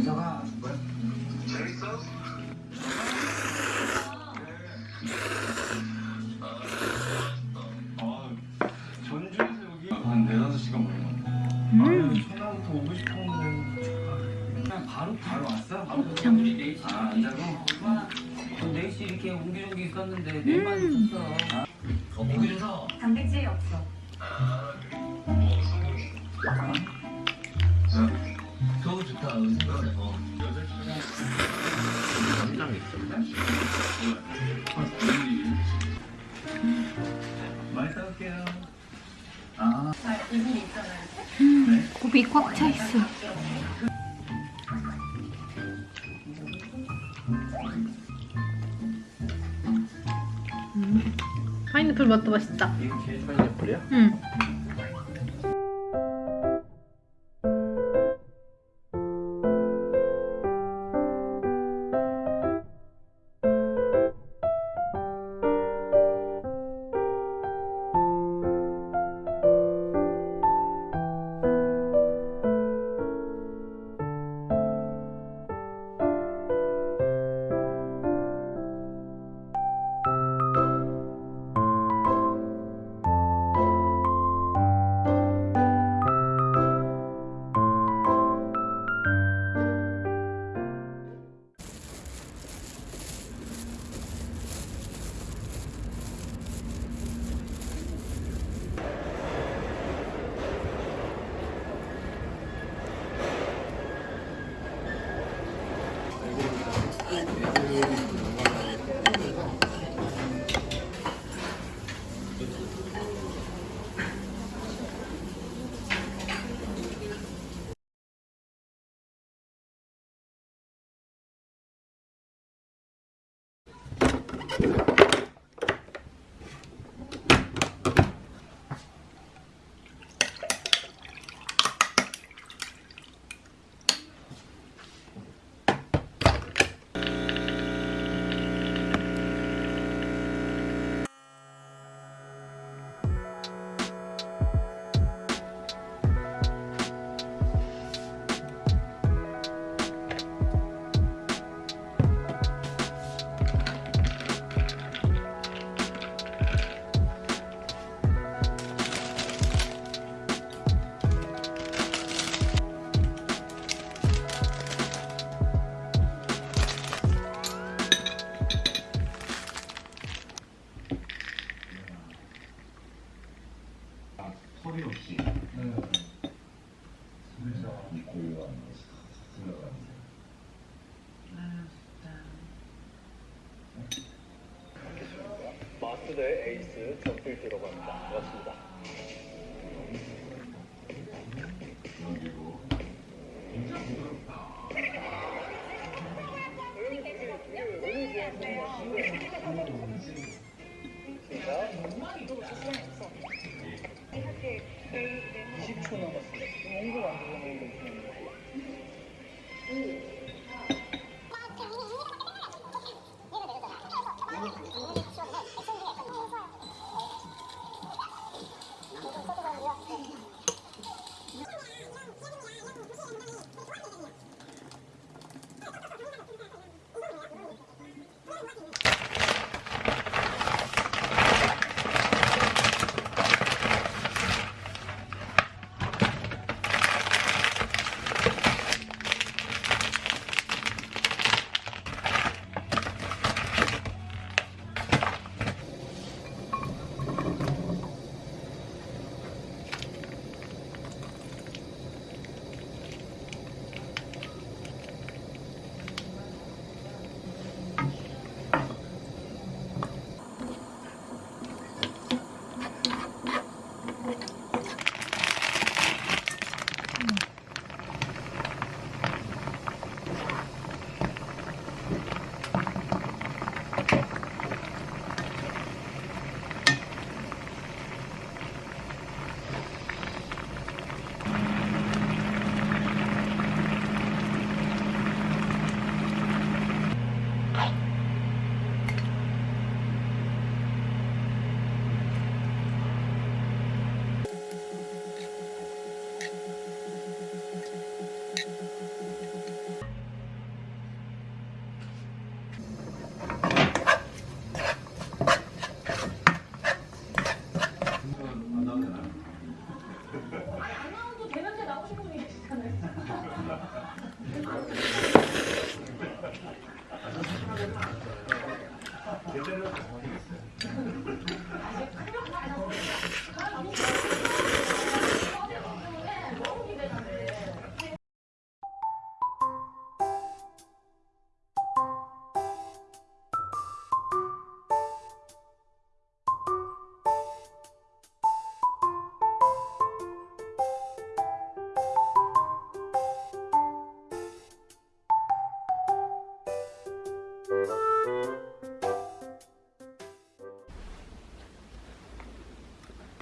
인사가 뭐야? 재밌어? 차 있어. 음. 파인애플 맛도 맛있다. 파인애플이야? 응. baby. 벤처의 에이스 정필기라고 합니다. 고맙습니다. 20초 남았습니다. 온거 같아요.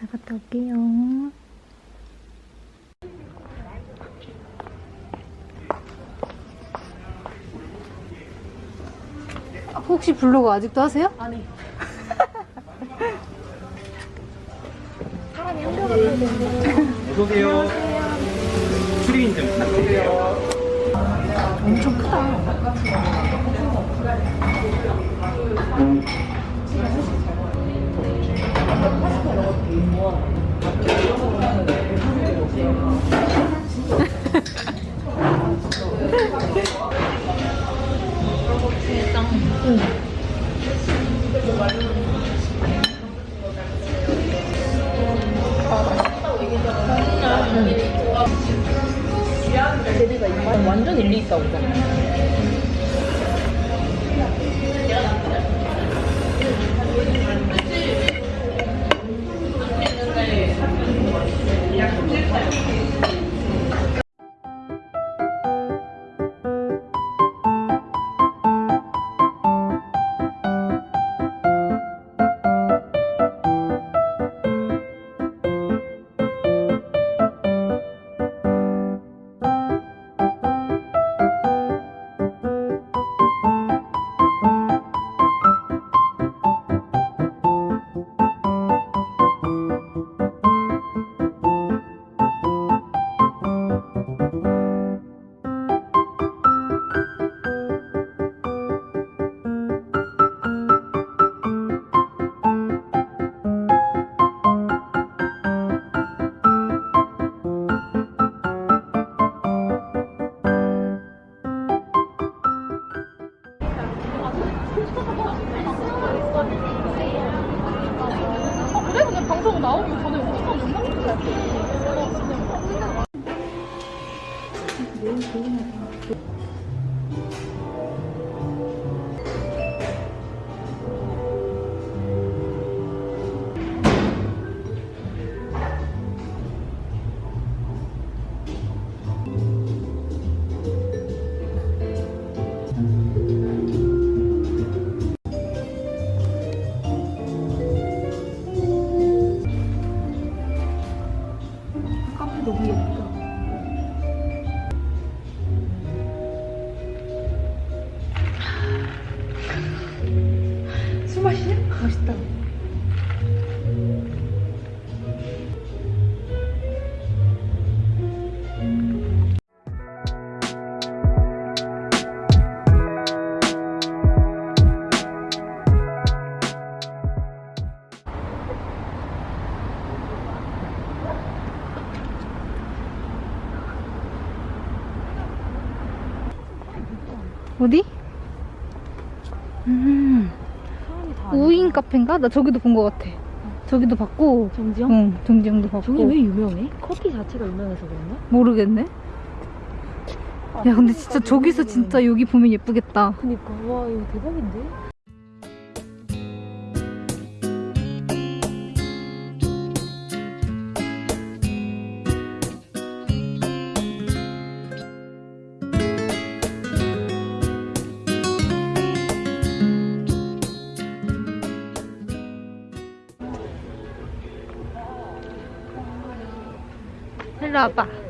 나갔다 올게요. 아, 혹시 블로그 아직도 하세요? 아니. 어서오세요. 추리인 좀 부탁드릴게요. 엄청 크다. 완전 일리 있다 보잖아. 너무 예쁘다. 어디? 음, 우인 카페인가? 나 저기도 본 것 같아. 저기도 봤고, 정지영? 응, 정지영도 봤고. 저기 왜 유명해? 커피 자체가 유명해서 그런가? 모르겠네. 야, 근데 진짜 저기서 진짜 여기 보면 예쁘겠다. 그니까 와 이거 대박인데? 일로 와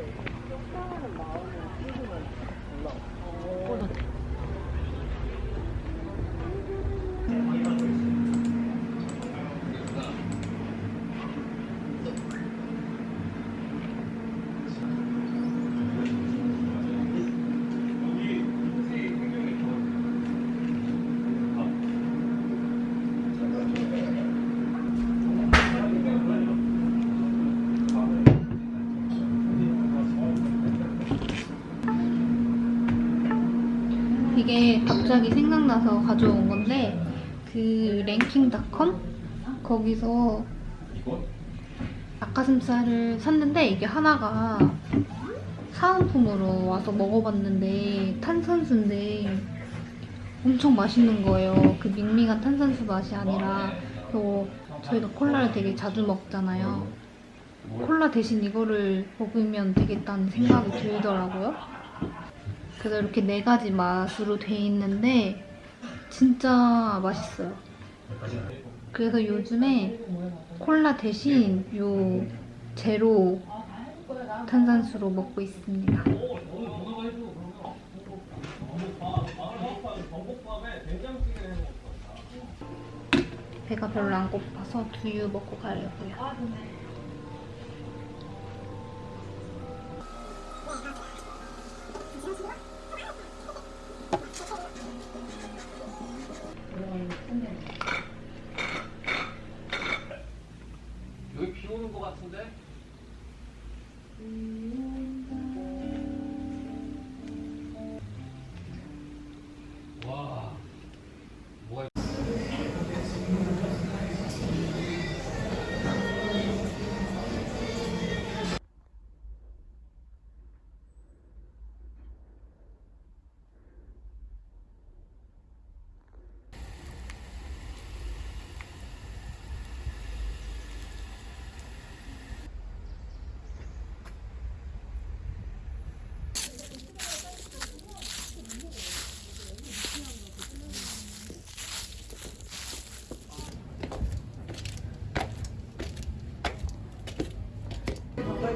이게 갑자기 생각나서 가져온 건데 그 랭킹닷컴 거기서? 닭가슴살을 샀는데 이게 하나가 사은품으로 와서 먹어봤는데 탄산수인데 엄청 맛있는 거예요. 그 밍밍한 탄산수 맛이 아니라 그리고 저희가 콜라를 되게 자주 먹잖아요. 콜라 대신 이거를 먹으면 되겠다는 생각이 들더라고요. 그래서 이렇게 네 가지 맛으로 돼 있는데 진짜 맛있어요. 그래서 요즘에 콜라 대신 요 제로 탄산수로 먹고 있습니다. 배가 별로 안 고파서 두유 먹고 가려고요. 같은데? 와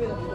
여기다